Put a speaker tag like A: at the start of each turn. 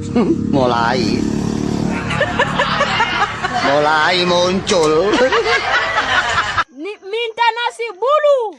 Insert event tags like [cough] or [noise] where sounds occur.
A: [laughs] mulai mulai muncul [laughs]
B: minta nasi bulu.